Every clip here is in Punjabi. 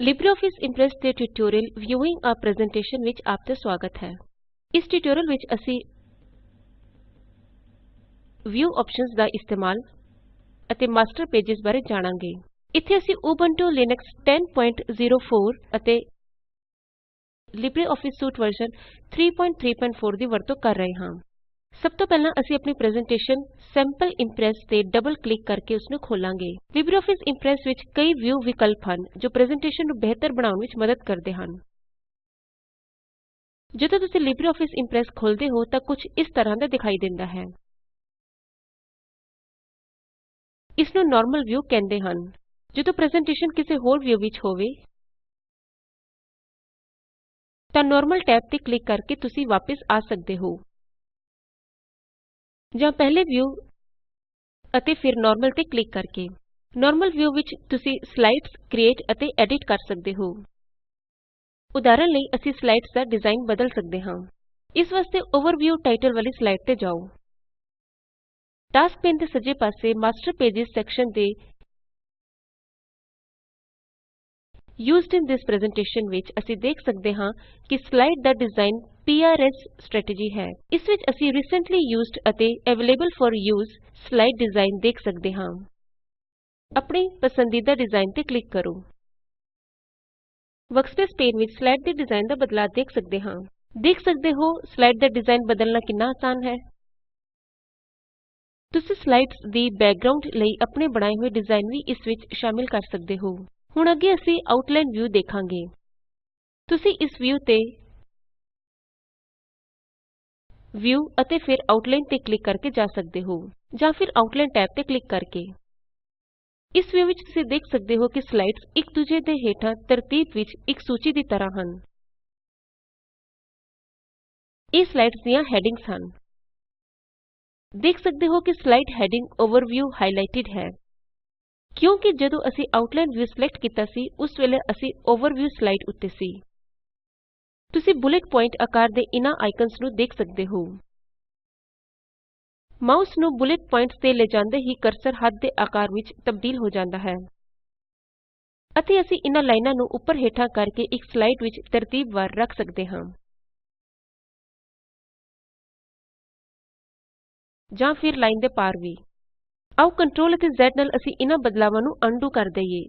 ਲਿਬਰੇਆਫਿਸ ਇੰਪ੍ਰੈਸ ਦੇ ਟਿਊਟੋਰੀਅਲ ਵਿਊਇੰਗ a ਪ੍ਰੈਜ਼ੈਂਟੇਸ਼ਨ ਵਿੱਚ ਆਪ ਦਾ ਸਵਾਗਤ ਹੈ। ਇਸ ਟਿਊਟੋਰੀਅਲ ਵਿੱਚ ਅਸੀਂ ਵਿਊ ਆਪਸ਼ਨਜ਼ ਦਾ ਇਸਤੇਮਾਲ ਅਤੇ ਮਾਸਟਰ ਪੇਜੇਸ ਬਾਰੇ ਜਾਣਾਂਗੇ। ਇੱਥੇ ਅਸੀਂ ਉਬੰਟੂ ਲਿਨਕਸ 1004 ਅਤੇ ਲਿਬਰੇਆਫਿਸ ਸੂਟ ਵਰਜ਼ਨ 334 ਦੀ ਵਰਤੋਂ ਕਰ ਰਹੇ ਹਾਂ। ਸਭ ਤੋਂ ਪਹਿਲਾਂ ਅਸੀਂ ਆਪਣੀ ਪ੍ਰੈਜ਼ੈਂਟੇਸ਼ਨ ਸੈਂਪਲ ਇੰਪ੍ਰੈਸ ਤੇ ਡਬਲ ਕਲਿਕ ਕਰਕੇ ਉਸਨੂੰ ਖੋਲਾਂਗੇ। ਲਿਬਰੇਆਫਿਸ ਇੰਪ੍ਰੈਸ ਵਿੱਚ ਕਈ ਵਿਊ ਵਿਕਲਪ ਹਨ, ਜੋ ਪ੍ਰੈਜ਼ੈਂਟੇਸ਼ਨ ਨੂੰ ਬਿਹਤਰ ਬਣਾਉਣ ਵਿੱਚ ਮਦਦ ਕਰਦੇ ਹਨ। ਜਦੋਂ ਤੁਸੀਂ ਲਿਬਰੇਆਫਿਸ ਇੰਪ੍ਰੈਸ ਖੋਲਦੇ ਹੋ, ਤਾਂ ਕੁਝ ਇਸ ਤਰ੍ਹਾਂ ਦਾ ਦਿਖਾਈ ਦਿੰਦਾ ਹੈ। ਇਸ ਨੂੰ ਨਾਰਮਲ ਵਿਊ ਕਹਿੰਦੇ ਹਨ। ਜਦੋਂ ਪ੍ਰੈਜ਼ੈਂਟੇਸ਼ਨ ਕਿਸੇ ਹੋਰ ਵਿਊ ਵਿੱਚ ਹੋਵੇ, ਤਾਂ ਨਾਰਮਲ ਟੈਬ ਤੇ ਕਲਿਕ ਕਰਕੇ ਤੁਸੀਂ ਵਾਪਸ ਆ ਸਕਦੇ ਹੋ। ਜਾਂ ਪਹਿਲੇ ਵਿਊ ਅਤੇ ਫਿਰ ਨਾਰਮਲ ਤੇ ਕਲਿਕ ਕਰਕੇ। ਨਾਰਮਲ ਵਿਊ ਵਿੱਚ ਤੁਸੀਂ ਸਲਾਈਡਸ ਕ੍ਰਿਏਟ ਅਤੇ ਐਡਿਟ ਕਰ ਸਕਦੇ ਹੋ। ਉਦਾਹਰਣ ਲਈ ਅਸੀਂ ਸਲਾਈਡਸ ਦਾ ਡਿਜ਼ਾਇਨ ਬਦਲ ਸਕਦੇ ਹਾਂ। ਇਸ ਵਾਸਤੇ ਓਵਰਵਿਊ ਟਾਇਟਲ ਵਾਲੀ ਸਲਾਈਡ ਤੇ ਜਾਉ ਟਾਸਕ ਪੈਨ ਦੇ ਸੱਜੇ ਪਾਸੇ ਮਾਸਟਰ ਪੇਜੇਸ ਸੈਕਸ਼ਨ ਦੇ ਯੂਜ਼ਡ ਇਨ ਥਿਸ ਪ੍ਰੈਜ਼ੈਂਟੇਸ਼ਨ ਵਿੱਚ ਅਸੀਂ ਦੇਖ ਸਕਦੇ ਹਾਂ ਕਿ ਸਲਾਈਡ ਦਾ ਡਿਜ਼ਾਇਨ PRS ਸਟ੍ਰੈਟੇਜੀ ਹੈ। ਇਸ ਵਿੱਚ ਅਸੀਂ ਰੀਸੈਂਟਲੀ ਯੂਜ਼ਡ ਅਤੇ available for use slide design ਦੇਖ ਸਕਦੇ ਹਾਂ। ਆਪਣੀ ਪਸੰਦੀਦਾ ਡਿਜ਼ਾਇਨ ਤੇ ਕਲਿਕ ਕਰੋ। ਵਰਕਸਪੇਸ ਪੇਨ ਵਿੱਚ ਸਲਾਈਡ ਦੇ ਡਿਜ਼ਾਇਨ ਦਾ ਬਦਲਾਅ ਦੇਖ ਸਕਦੇ ਹਾਂ। ਦੇਖ ਸਕਦੇ ਹੋ ਸਲਾਈਡ ਦਾ ਡਿਜ਼ਾਇਨ ਬਦਲਣਾ ਕਿੰਨਾ ਆਸਾਨ ਹੈ। ਤੁਸੀਂ ਸਲਾਈਡਸ ਦੀ ਬੈਕਗ੍ਰਾਉਂਡ ਲਈ ਆਪਣੇ ਬਣਾਏ ਹੋਏ ਡਿਜ਼ਾਇਨ ਵੀ ਇਸ ਵਿੱਚ ਸ਼ਾਮਿਲ ਕਰ ਸਕਦੇ ਹੋ। ਹੁਣ ਅੱਗੇ ਅਸੀਂ ਆਊਟਲਾਈਨ ਵਿਊ ਦੇਖਾਂਗੇ। ਤੁਸੀਂ ਇਸ ਵਿਊ ਤੇ ਵਿਊ ਅਤੇ ਫਿਰ ਆਊਟਲਾਈਨ ਤੇ ਕਲਿਕ ਕਰਕੇ ਜਾ ਸਕਦੇ ਹੋ ਜਾਂ ਫਿਰ ਆਊਟਲਾਈਨ ਟੈਬ ਤੇ ਕਲਿਕ ਕਰਕੇ। ਇਸ ਵਿਊ ਵਿੱਚ ਤੁਸੀਂ ਦੇਖ ਸਕਦੇ ਹੋ ਕਿ ਸਲਾਈਡਸ ਇੱਕ ਦੂਜੇ ਦੇ ਹੇਠਾਂ ਤਰਤੀਬ ਵਿੱਚ ਇੱਕ ਸੂਚੀ ਦੀ ਤਰ੍ਹਾਂ ਹਨ। ਇਹ ਸਲਾਈਡਸ ਦੀਆਂ ਹੈਡਿੰਗਸ ਹਨ। ਦੇਖ ਸਕਦੇ ਹੋ ਕਿ ਸਲਾਈਡ ਹੈਡਿੰਗ ਓਵਰਵਿਊ ਹਾਈਲਾਈਟਿਡ ਹੈ। ਕਿਉਂਕਿ ਜਦੋਂ ਅਸੀਂ ਆਊਟਲਾਈਨ ਵਿਊ ਸਿਲੈਕਟ ਕੀਤਾ ਸੀ, ਉਸ ਵੇਲੇ ਅਸੀਂ ਓਵਰਵਿਊ ਸਲਾਈਡ ਉੱਤੇ ਸੀ। ਤੁਸੀਂ ਬੁਲੇਟ ਪੁਆਇੰਟ ਆਕਾਰ ਦੇ ਇਨ੍ਹਾਂ ਆਈਕਨਸ ਨੂੰ ਦੇਖ ਸਕਦੇ ਹੋ। ਮਾਊਸ ਨੂੰ ਬੁਲੇਟ ਪੁਆਇੰਟਸ ਤੇ ਲਿਜਾਂਦੇ ਹੀ ਕਰਸਰ ਹੱਥ ਦੇ ਆਕਾਰ ਵਿੱਚ ਤਬਦੀਲ ਹੋ ਜਾਂਦਾ ਹੈ। ਅਤੇ ਅਸੀਂ ਇਨ੍ਹਾਂ ਲਾਈਨਾਂ ਨੂੰ ਉੱਪਰ ਹੇਠਾਂ ਕਰਕੇ ਇੱਕ ਸਲਾਈਡ ਵਿੱਚ ਤਰਤੀਬਵਾਰ ਰੱਖ ਸਕਦੇ ਹਾਂ। ਜਾਂ ਫਿਰ ਲਾਈਨ ਦੇ ਪਾਰ ਵੀ। ਆਓ ਕੰਟਰੋਲ ਅਤੇ Z ਨਾਲ ਅਸੀਂ ਇਨ੍ਹਾਂ ਬਦਲਾਵਾਂ ਨੂੰ ਅਨਡੂ ਕਰ ਦਈਏ,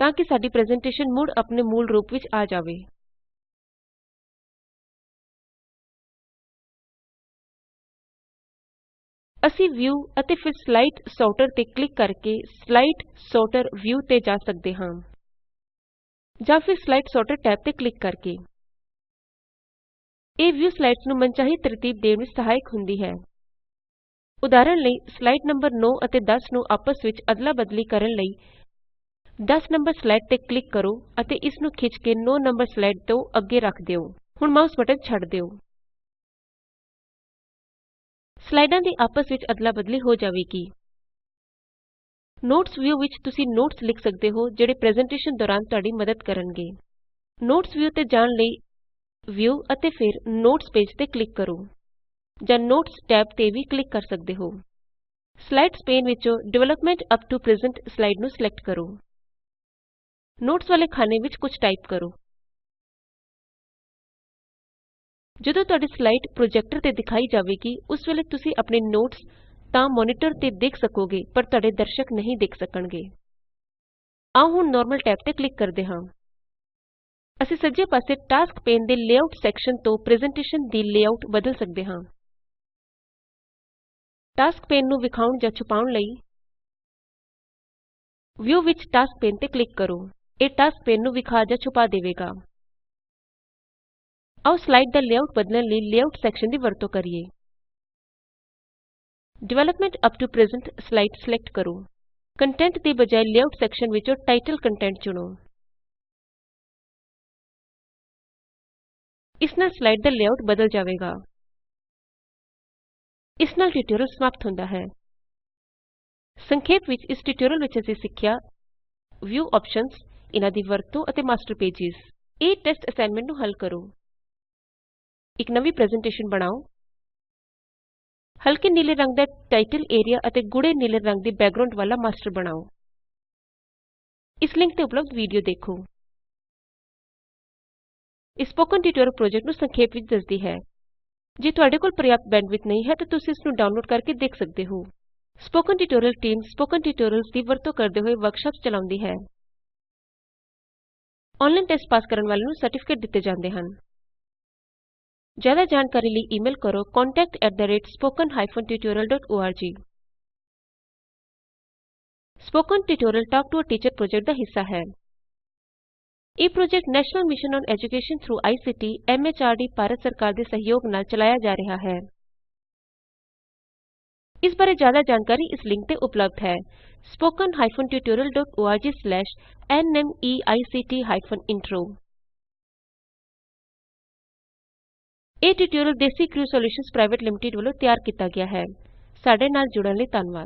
ਤਾਂ ਕਿ ਸਾਡੀ ਪ੍ਰੈਜ਼ੈਂਟੇਸ਼ਨ ਮੁੜ ਆਪਣੇ ਮੂਲ ਰੂਪ ਵਿੱਚ ਆ ਜਾਵੇ। ਅਸੀਂ ਵਿਊ ਅਤੇ ਫਿਰ ਸਲਾਈਡ ਸੌਰਟਰ ਤੇ ਕਲਿਕ ਕਰਕੇ ਸਲਾਈਡ ਸੌਰਟਰ ਵਿਊ ਤੇ ਜਾ ਸਕਦੇ ਹਾਂ। ਜਾਂ ਫਿਰ ਸਲਾਈਡ ਸੌਰਟਰ ਟੈਬ ਤੇ ਕਲਿਕ ਕਰਕੇ। ਇਹ ਵਿਊ ਸਲਾਈਡਸ ਨੂੰ ਮਨਚਾਹੀ ਤਰਤੀਬ ਦੇਣ ਵਿੱਚ ਸਹਾਇਕ ਹੁੰਦੀ ਹੈ। ਉਦਾਹਰਣ ਲਈ, ਸਲਾਈਡ ਨੰਬਰ 9 ਅਤੇ 10 ਨੂੰ ਆਪਸ ਵਿੱਚ ਅਦਲਾ ਬਦਲੀ ਕਰਨ ਲਈ 10 ਨੰਬਰ ਸਲਾਈਡ ਤੇ ਕਲਿਕ ਕਰੋ ਅਤੇ ਇਸ ਨੂੰ ਖਿੱਚ ਕੇ 9 ਨੰਬਰ ਸਲਾਈਡ ਤੋਂ ਅੱਗੇ ਰੱਖ ਦਿਓ। ਹੁਣ ਮਾਊਸ ਬਟਨ ਛੱਡ ਦਿਓ। ਸਲਾਈਡਾਂ ਦੀ ਆਪਸ ਵਿੱਚ ਅਦਲਾ ਬਦਲੀ ਹੋ ਜਾਵੇਗੀ। ਨੋਟਸ ਵਿਊ ਵਿੱਚ ਤੁਸੀਂ ਨੋਟਸ ਲਿਖ ਸਕਦੇ ਹੋ, ਜਿਹੜੇ ਪ੍ਰੈਜ਼ੈਂਟੇਸ਼ਨ ਦੌਰਾਨ ਤੁਹਾਡੀ ਮਦਦ ਕਰਨਗੇ। ਨੋਟਸ ਵਿਊ ਤੇ ਜਾਣ ਲਈ ਵਿਊ ਅਤੇ ਫਿਰ ਨੋਟਸ ਪੇਜ ਤੇ ਕਲਿੱਕ ਕਰੋ, ਜਾਂ ਨੋਟਸ ਟੈਬ ਤੇ ਵੀ ਕਲਿੱਕ ਕਰ ਸਕਦੇ ਹੋ। ਸਲਾਈਡਸ ਪੇਨ ਵਿੱਚੋਂ development up to present slide ਨੂੰ ਸਿਲੈਕਟ ਕਰੋ। ਨੋਟਸ ਵਾਲੇ ਖਾਨੇ ਵਿੱਚ ਕੁਝ ਟਾਈਪ ਕਰੋ। ਜਦੋਂ ਤੁਹਾਡੀ ਸਲਾਈਡ ਪ੍ਰੋਜੈਕਟਰ ਤੇ ਦਿਖਾਈ ਜਾਵੇਗੀ, ਉਸ ਵੇਲੇ ਤੁਸੀਂ ਆਪਣੇ ਨੋਟਸ ਤਾਂ ਮੋਨੀਟਰ ਤੇ ਦੇਖ ਸਕੋਗੇ, ਪਰ ਤੁਹਾਡੇ ਦਰਸ਼ਕ ਨਹੀਂ ਦੇਖ ਸਕਣਗੇ। ਆਓ ਹੁਣ ਨਾਰਮਲ ਟੈਬ ਤੇ ਕਲਿਕ ਕਰਦੇ ਹਾਂ। ਅਸੀਂ ਸੱਜੇ ਪਾਸੇ ਟਾਸਕ ਪੇਨ ਦੇ ਲੇਆਉਟ ਸੈਕਸ਼ਨ ਤੋਂ ਪ੍ਰੈਜ਼ੈਂਟੇਸ਼ਨ ਦੀ ਲੇਆਉਟ ਬਦਲ ਸਕਦੇ ਹਾਂ। ਟਾਸਕ ਪੇਨ ਨੂੰ ਵਿਖਾਉਣ ਜਾਂ ਛੁਪਾਉਣ ਲਈ ਵਿਊ ਵਿੱਚ ਟਾਸਕ ਪੇਨ ਤੇ ਕਲਿਕ ਕਰੋ। ਇਹ ਟਾਸਕ ਪੇਨ ਨੂੰ ਵਿਖਾ ਜਾਂ ਛੁਪਾ ਦੇਵੇਗਾ। ਆਓ ਸਲਾਈਡ ਦਾ ਲੇਆਉਟ ਬਦਲਣ ਲਈ ਲੇਆਉਟ ਸੈਕਸ਼ਨ ਦੀ ਵਰਤੋਂ ਕਰੀਏ। Development up to present slide select ਕਰੋ। ਕੰਟੈਂਟ ਦੀ ਬਜਾਏ ਲੇਆਉਟ ਸੈਕਸ਼ਨ ਵਿੱਚੋਂ ਟਾਈਟਲ ਕੰਟੈਂਟ ਚੁਣੋ। ਇਸ ਨਾਲ ਸਲਾਈਡ ਦਾ ਲੇਆਉਟ ਬਦਲ ਜਾਵੇਗਾ। ਇਸ ਨਾਲ ਟਿਊਟੋਰੀਅਲ ਸਮਾਪਤ ਹੁੰਦਾ ਹੈ। ਸੰਖੇਪ ਵਿੱਚ ਇਸ ਟਿਊਟੋਰੀਅਲ ਵਿੱਚ ਅਸੀਂ ਸਿੱਖਿਆ ਵਿਊ ਆਪਸ਼ਨਜ਼, ਇਨ੍ਹਾਂ ਦੀ ਵਰਤੋਂ ਅਤੇ ਮਾਸਟਰ ਪੇਜੇਸ। ਇਹ ਟੈਸਟ ਅਸਾਈਨਮੈਂਟ ਨੂੰ ਹੱਲ ਕਰੋ। ਇੱਕ ਨਵੀਂ ਪ੍ਰੈਜ਼ੈਂਟੇਸ਼ਨ ਬਣਾਓ। ਹਲਕੇ ਨੀਲੇ ਰੰਗ ਦਾ ਟਾਇਟਲ ਏਰੀਆ ਅਤੇ ਗੂੜੇ ਨੀਲੇ ਰੰਗ ਦੀ ਬੈਕਗ੍ਰਾਉਂਡ ਵਾਲਾ ਮਾਸਟਰ ਬਣਾਓ। ਇਸ ਲਿੰਕ ਤੇ ਉਪਲਬਧ ਵੀਡੀਓ ਦੇਖੋ। ਇਹ ਸਪੋਕਨ ਟਿਊਟੋਰਿਅਲ ਪ੍ਰੋਜੈਕਟ ਨੂੰ ਸੰਖੇਪ ਵਿੱਚ ਦੱਸਦੀ ਹੈ। ਜੇ ਤੁਹਾਡੇ ਕੋਲ ਪਰਯਾਪਤ ਬੈਂਡਵਿਡਥ ਨਹੀਂ ਹੈ ਤਾਂ ਤੁਸੀਂ ਇਸ ਨੂੰ ਡਾਊਨਲੋਡ ਕਰਕੇ ਦੇਖ ਸਕਦੇ ਹੋ। Spoken tutorial team spoken tutorials ਦੀ ਵਰਤੋਂ ਕਰਦੇ ਹੋਏ ਵਰਕਸ਼ਾਪਸ ਚਲਾਉਂਦੀ ਹੈ। ਆਨਲਾਈਨ ਟੈਸਟ ਪਾਸ ਕਰਨ ਵਾਲਿਆਂ ਨੂੰ ਸਰਟੀਫਿਕੇਟ ਦਿੱਤੇ ਜਾਂਦੇ ਹਨ। ਜ਼ਿਆਦਾ ਜਾਣਕਾਰੀ ਲਈ ਈਮੇਲ ਕਰੋ contactspoken tutorialorg spoken tutorial talk to a teacher project ਦਾ ਹਿੱਸਾ ਹੈ ਇਹ project national mission on education through ICT MHRD Bharat ਸਰਕਾਰ ਦੇ ਸਹਿਯੋਗ ਨਾਲ ਚਲਾਇਆ ਜਾ ਰਿਹਾ ਹੈ ਇਸ ਬਾਰੇ ਜ਼ਿਆਦਾ ਜਾਣਕਾਰੀ ਇਸ ਲਿੰਕ ਤੇ ਉਪਲਬਧ ਹੈ spoken ਇਹ tutorial DesiCrew solutions private limited ਵੱਲੋਂ ਤਿਆਰ ਕੀਤਾ ਗਿਆ ਹੈ। ਸਾਡੇ ਨਾਲ ਜੁੜਨ ਲਈ ਧੰਨਵਾਦ।